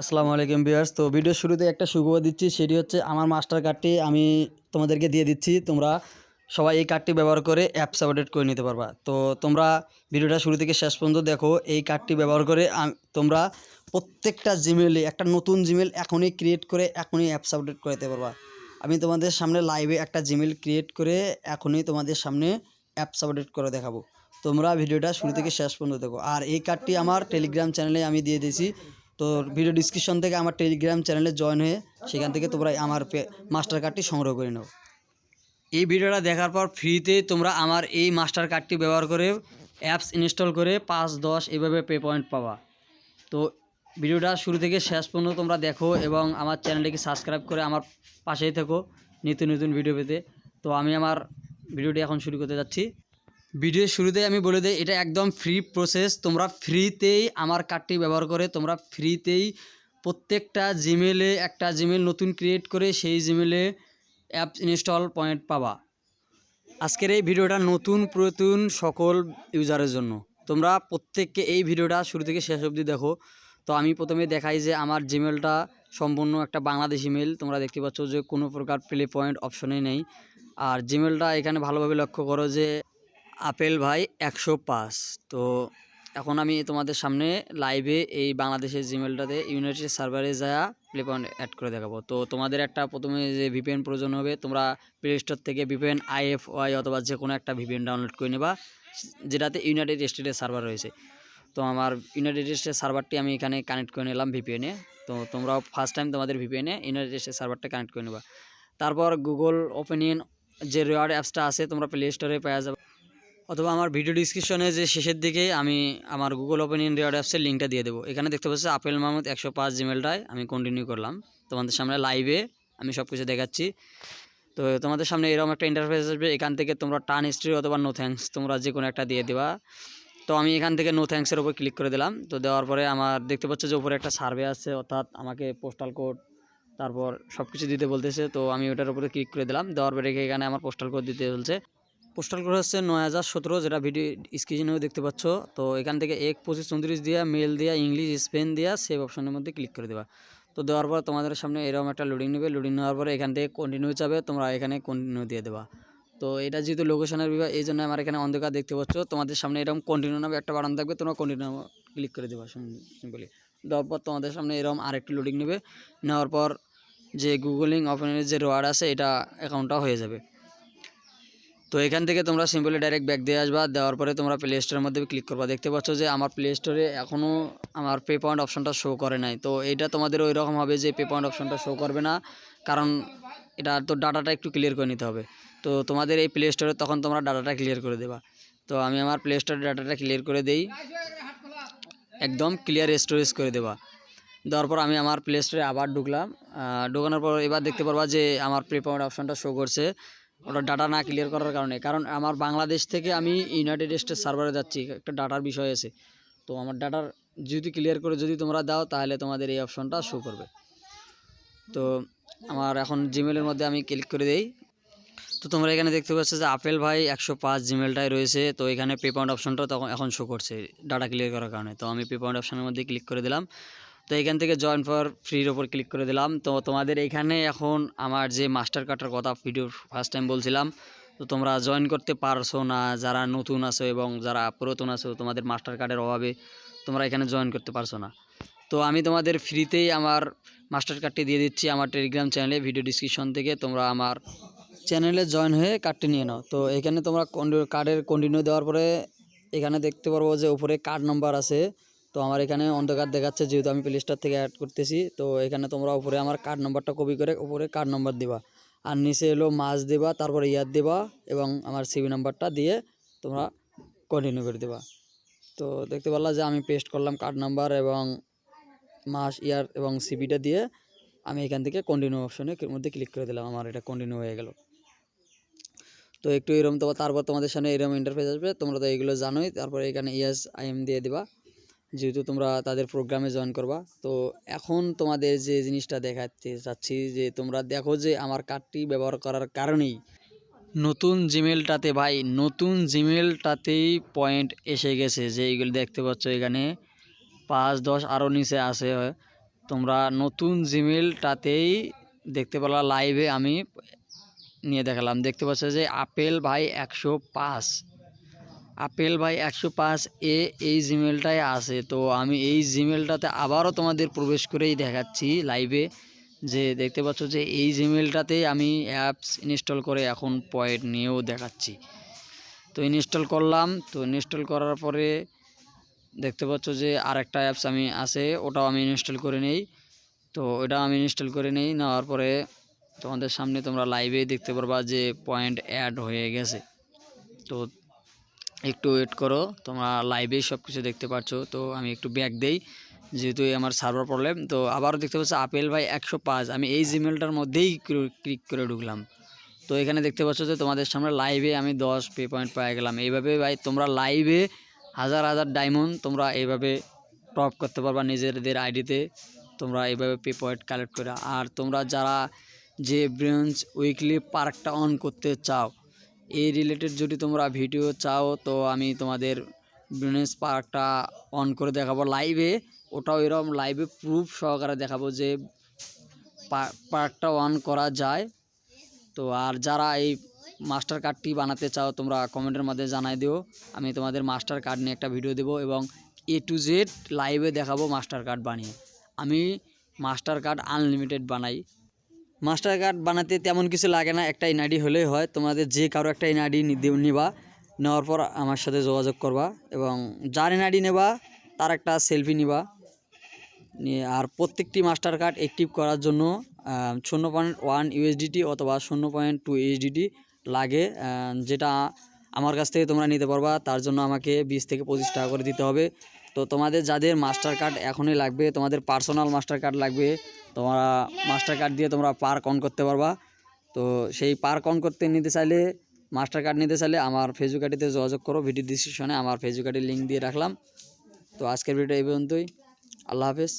আসসালামু আলাইকুম বিয়ার্স তো ভিডিওর শুরুতে একটা সুখবর দিচ্ছি, সেটি হচ্ছে আমার মাস্টার কার্ডটি আমি তোমাদেরকে দিয়ে দিচ্ছি। তোমরা সবাই এই কার্ডটি ব্যবহার করে অ্যাপস আপডেট করে নিতে পারবা। তো তোমরা ভিডিওটা শুরু থেকে শেষ পর্যন্ত দেখো, এই কার্ডটি ব্যবহার করে তোমরা প্রত্যেকটা জিমেলে একটা নতুন জিমেল এখনই ক্রিয়েট করে এখনই অ্যাপস আপডেট করে দিতে পারবা। আমি তোমাদের সামনে লাইভে একটা জিমেল ক্রিয়েট করে এখনই তোমাদের সামনে অ্যাপস আপডেট করে দেখাবো। তোমরা ভিডিওটা শুরু থেকে শেষ পর্যন্ত দেখো। আর এই কার্ডটি আমার টেলিগ্রাম চ্যানেলে আমি দিয়ে দিয়েছি। তো ভিডিও ডিসক্রিপশন থেকে আমার টেলিগ্রাম চ্যানেলে জয়েন হয়ে সেখান থেকে তোমরা আমার মাস্টার কার্ডটি সংগ্রহ করে নাও। এই ভিডিওটা দেখার পর ফ্রিতে তোমরা আমার এই মাস্টার কার্ডটি ব্যবহার করে অ্যাপস ইনস্টল করে পাঁচ, দশ এভাবে পে পয়েন্ট পাবা। তো ভিডিওটা শুরু থেকে শেষ পর্যন্ত তোমরা দেখো এবং আমার চ্যানেলটিকে সাবস্ক্রাইব করে আমার পাশেই থেকো নিত্য নতুন ভিডিও পেতে। তো আমি আমার ভিডিওটি এখন শুরু করতে যাচ্ছি। ভিডিওর শুরুতেই আমি বলে দিই, এটা একদম ফ্রি প্রসেস তোমরা ফ্রিতেই আমার কার্ডটি ব্যবহার করে, তোমরা ফ্রিতেই প্রত্যেকটা জিমেলে একটা জিমেল নতুন ক্রিয়েট করে সেই জিমেলে অ্যাপ ইনস্টল পয়েন্ট পাবা। আজকের এই ভিডিওটা নতুন পুরাতন সকল ইউজারের জন্য। তোমরা প্রত্যেককে এই ভিডিওটা শুরু থেকে শেষ অবধি দেখো। তো আমি প্রথমে দেখাই যে আমার জিমেলটা সম্পূর্ণ একটা বাংলাদেশি মেল তোমরা দেখতে পাচ্ছ যে কোনো প্রকার প্লে পয়েন্ট অপশনে নেই। আর জিমেলটা এখানে ভালোভাবে লক্ষ্য করো যে আপেল ভাই একশো পাঁচ। তো এখন আমি তোমাদের সামনে লাইভে এই বাংলাদেশের জিমেলটাতে ইউনাইটেড সার্ভারে যা প্লে পয়েন্ট অ্যাড করে দেখাবো। তো তোমাদের একটা প্রথমে যে ভিপিএন প্রয়োজন হবে, তোমরা প্লে স্টোর থেকে ভিপিএন আইএফওয়াই অথবা যে কোনো একটা ভিপিএন ডাউনলোড করে নেবা, যেটাতে ইউনাইটেড স্টেটের সার্ভার রয়েছে। তো আমার ইউনাইটেড স্টেটের সার্ভারটি আমি এখানে কানেক্ট করে নিলাম ভিপিএনে তো তোমরাও ফার্স্ট টাইম তোমাদের ভিপিএনে ইউনাইটেড স্টেটের সার্ভারটা কানেক্ট করে নেবা। তারপর গুগল ওপেনিয়ন যে রেওয়ার্ড অ্যাপসটা আছে, তোমরা প্লে স্টোরে পেয়ে যাবে। অথবা আমার ভিডিও ডিসক্রিপশনে যে শেষের দিকে আমি আমার গুগল ওপেন ইন্ডিয়া অ্যাপসের লিঙ্কটা দিয়ে দেবো। এখানে দেখতে পাচ্ছি আপেল মাহমুদ একশো পাঁচ জিমেলটায় আমি কন্টিনিউ করলাম। তোমাদের সামনে লাইভে আমি সব কিছু দেখাচ্ছি। তো তোমাদের সামনে এরকম একটা ইন্টারফেস আসবে। এখান থেকে তোমরা টান হিস্ট্রি অথবা নো থ্যাঙ্কস তোমরা যে কোনো একটা দিয়ে দেবা। তো আমি এখান থেকে নো থ্যাঙ্কসের উপর ক্লিক করে দিলাম। তো দেওয়ার পরে আমার দেখতে পাচ্ছ যে উপরে একটা সার্ভে আছে, অর্থাৎ আমাকে পোস্টাল কোড তারপর সব কিছু দিতে বলতেছে। তো আমি ওটার উপরে ক্লিক করে দিলাম। দেওয়ার পরে এখানে আমার পোস্টাল কোড দিতে বলছে। পোস্টাল কোড হচ্ছে নয় হাজার সতেরো যেটা ভিডিও স্ক্রিনেও দেখতে পাচ্ছ, তো এখান থেকে এক, পঁচিশ, চৌত্রিশ দিয়া মেল দিয়া, ইংলিশ, স্পেন দিয়া সেভ অপশনের মধ্যে ক্লিক করে দেবা। তো দেওয়ার পর তোমাদের সামনে এরকম একটা লোডিং নেবে লোডিং নেওয়ার পরে এখান থেকে কন্টিনিউ যাবে, তোমরা এখানে কন্টিনিউ দিয়ে দেবা। তো এটা যেহেতু লোকেশনের বিভাগ এই জন্য আমার এখানে অন্ধকার দেখতে পাচ্ছ, তোমাদের সামনে এরকম কন্টিনিউ নামে একটা বাটন থাকবে, তোমরা কন্টিনিউ ক্লিক করে দেবা সিম্পলি দেওয়ার পর তোমাদের সামনে এরকম আরেকটি লোডিং নেবে, নেওয়ার পর যে গুগলিং ওপেনের যে রোয়ার্ড আছে, এটা অ্যাকাউন্টটা হয়ে যাবে। তো এখান থেকে তোমরা সিম্পলি ডাইরেক্ট ব্যাক দিয়ে আসবা, দেওয়ার পরে তোমরা প্লে স্টোরের মধ্যে ক্লিক করবা। দেখতে পাচ্ছ যে আমার প্লে স্টোরে এখনও আমার পে পয়েন্ট অপশনটা শো করে নাই। তো এটা তোমাদের ওই রকম হবে যে পে পয়েন্ট অপশনটা শো করবে না, কারণ এটা তো ডাটাটা একটু ক্লিয়ার করে নিতে হবে। তো তোমাদের এই প্লে স্টোরে তখন তোমরা ডাটাটা ক্লিয়ার করে দেবা। তো আমি আমার প্লে স্টোরে ডাটাটা ক্লিয়ার করে দেই। একদম ক্লিয়ার স্টোরেজ করে দেবা। দেওয়ার পর আমি আমার প্লে স্টোরে আবার ঢুকলাম। ঢুকানোর পর এবার দেখতে পারবা যে আমার পে পয়েন্ট অপশনটা শো করছে। ওটা ডাটা না ক্লিয়ার করার কারণে। কারণ আমার বাংলাদেশ থেকে আমি ইউনাইটেড স্টেটস সার্ভারে যাচ্ছি, একটা ডাটার বিষয় আছে। তো আমার ডাটার যদি ক্লিয়ার করে যদি তোমরা দাও, তাহলে তোমাদের এই অপশনটা শো করবে। তো আমার এখন জিমেলের মধ্যে আমি ক্লিক করে দেই। তো তোমরা এখানে দেখতে পাচ্ছ যে আপেল ভাই একশো পাঁচ জিমেলটাই রয়েছে। তো এখানে পে পয়েন্ট অপশনটা তখন এখন শো করছে ডাটা ক্লিয়ার করার কারণে। তো আমি পে পয়েন্ট অপশনের মধ্যে ক্লিক করে দিলাম। তো এখান থেকে জয়েন ফর ফ্রির ওপর ক্লিক করে দিলাম। তো তোমাদের এখানে এখন আমার যে মাস্টার কার্ডের কথা ভিডিও ফার্স্ট টাইম বলছিলাম, তো তোমরা জয়েন করতে পারছ না, যারা নতুন আছো এবং যারা পুরাতন আছো, তোমাদের মাস্টার কার্ডের অভাবে তোমরা এখানে জয়েন করতে পারছ না। তো আমি তোমাদের ফ্রিতেই আমার মাস্টার কার্ডটি দিয়ে দিচ্ছি আমার টেলিগ্রাম চ্যানেলে ভিডিও ডিসক্রিপশন থেকে। তোমরা আমার চ্যানেলে জয়েন হয়ে কার্ডটি নিয়ে নাও। তো এখানে তোমরা কার্ডের কন্টিনিউ দেওয়ার পরে এখানে দেখতে পারব যে উপরে কার্ড নাম্বার আছে। তো আমার এখানে অন্ধকার দেখাচ্ছে, যেহেতু আমি প্লে স্টোর থেকে অ্যাড করতেছি, তো এখানে তোমরা উপরে আমার কার্ড নাম্বারটা কপি করে উপরে কার্ড নাম্বার দিবা। আর নিচে এলো মাস দেবা, তারপরে ইয়ার দেবা এবং আমার সিবি নাম্বারটা দিয়ে তোমরা কন্টিনিউ করে দেবা। তো দেখতে পারলা যে আমি পেস্ট করলাম কার্ড নাম্বার এবং মাস, ইয়ার এবং সিবিটা দিয়ে আমি এখান থেকে কন্টিনিউ অপশনের মধ্যে ক্লিক করে দিলাম, আমার এটা কন্টিনিউ হয়ে গেল। তো একটু এরকম তো, তারপর তোমাদের সামনে এরকম ইন্টারফেস আসবে, তোমরা তো এগুলো জানোই, তারপরে এখানে ইয়েস আই এম দিয়ে দিবা। যেহেতু তোমরা তাদের প্রোগ্রামে জয়েন করবা, তো এখন তোমাদের যে জিনিসটা দেখাতে চাচ্ছি যে তোমরা দেখো যে আমার কার্ডটি ব্যবহার করার কারণেই নতুন জিমেলটাতে ভাই, নতুন জিমেলটাতেই পয়েন্ট এসে গেছে যে এইগুলো দেখতে পাচ্ছ এখানে। পাঁচ, দশ আরও নিচে আছে। তোমরা নতুন জিমেলটাতেই দেখতে পেলা লাইভে আমি নিয়ে দেখালাম। দেখতে পাচ্ছ যে আপেল ভাই একশো পাঁচ। আপেল ভাই একশো পাঁচ এ, এই জিমেলটাই আছে। তো আমি এই জিমেলটাতে আবারও তোমাদের প্রবেশ করেই দেখাচ্ছি লাইভে যে দেখতে পাচ্ছ যে এই জিমেলটাতেই আমি অ্যাপস ইনস্টল করে এখন পয়েন্ট নিয়েও দেখাচ্ছি। তো ইনস্টল করলাম। তো ইনস্টল করার পরে দেখতে পাচ্ছ যে আরেকটা অ্যাপস আমি আছে, ওটাও আমি ইনস্টল করে নেই। তো ওটা আমি ইনস্টল করে নেই। নেওয়ার পরে তোমাদের সামনে তোমরা লাইভে দেখতে পারবা যে পয়েন্ট অ্যাড হয়ে গেছে। তো একটু ওয়েট করো, তোমরা লাইভেই সব কিছু দেখতে পাচ্ছ তো আমি একটু ব্যাক দেই, যেহেতু আমার সার্ভার প্রবলেম তো আবারও দেখতে পাচ্ছ আপেল ভাই একশো পাঁচ, আমি এই জিমেলটার মধ্যেই ক্লিক করে ঢুকলাম। তো এখানে দেখতে পাচ্ছ যে তোমাদের সামনে লাইভে আমি দশ পে পয়েন্ট পেয়ে গেলাম। এইভাবে ভাই তোমরা লাইভে হাজার হাজার ডায়মন্ড তোমরা এইভাবে টপ করতে পারবা নিজেদের আইডিতে তোমরা এইভাবে পে পয়েন্ট কালেক্ট করে। আর তোমরা যারা যে ব্রেঞ্চ উইকলি পার্কটা অন করতে চাও এই রিলেটেড যদি তোমরা ভিডিও চাও, তো আমি তোমাদের ব্রেঞ্চ পার্কটা অন করে দেখাবো লাইভে ওটাও এরকম লাইভে প্রুফ সহকারে দেখাবো যে পার্কটা অন করা যায়। তো আর যারা এই মাস্টার কার্ডটি বানাতে চাও, তোমরা কমেন্টের মধ্যে জানাই দিও। আমি তোমাদের মাস্টার কার্ড নিয়ে একটা ভিডিও দেবো এবং এ টু জেড লাইভে দেখাবো মাস্টার কার্ড বানিয়ে। আমি মাস্টার কার্ড আনলিমিটেড বানাই। মাস্টার কার্ড বানাতে তেমন কিছু লাগে না, একটা এনআইডি হলেই হয়। তোমাদের যে কারও একটা এনআইডি নিবা, নেওয়ার পর আমার সাথে যোগাযোগ করবা এবং যার এনআইডি নেবা, তার একটা সেলফি নিবা। নিয়ে আর প্রত্যেকটি মাস্টার কার্ড অ্যাক্টিভ করার জন্য শূন্য পয়েন্ট ওয়ান ইউএসডিটি অথবা শূন্য পয়েন্ট টু ইউএসডিটি লাগে যেটা আমার কাছ থেকে তোমরা নিতে পারবা। তার জন্য আমাকে বিশ থেকে পঁচিশ টাকা করে দিতে হবে। তো তোমাদের যাদের মাস্টার কার্ড এখনই লাগবে, তোমাদের পার্সোনাল মাস্টার কার্ড লাগবে, তোমরা মাস্টার কার্ড দিয়ে তোমরা পার্ক অন করতে পারবা। তো সেই পার্ক অন করতে নিতে চাইলে মাস্টার কার্ড নিতে চাইলে আমার ফেসবুক আইডিতে যোগাযোগ করো ভিডিও ডিসক্রিপশনে আমার ফেসবুক আইডির লিঙ্ক দিয়ে রাখলাম। তো আজকের ভিডিও এই পর্যন্তই। আল্লাহ হাফেজ।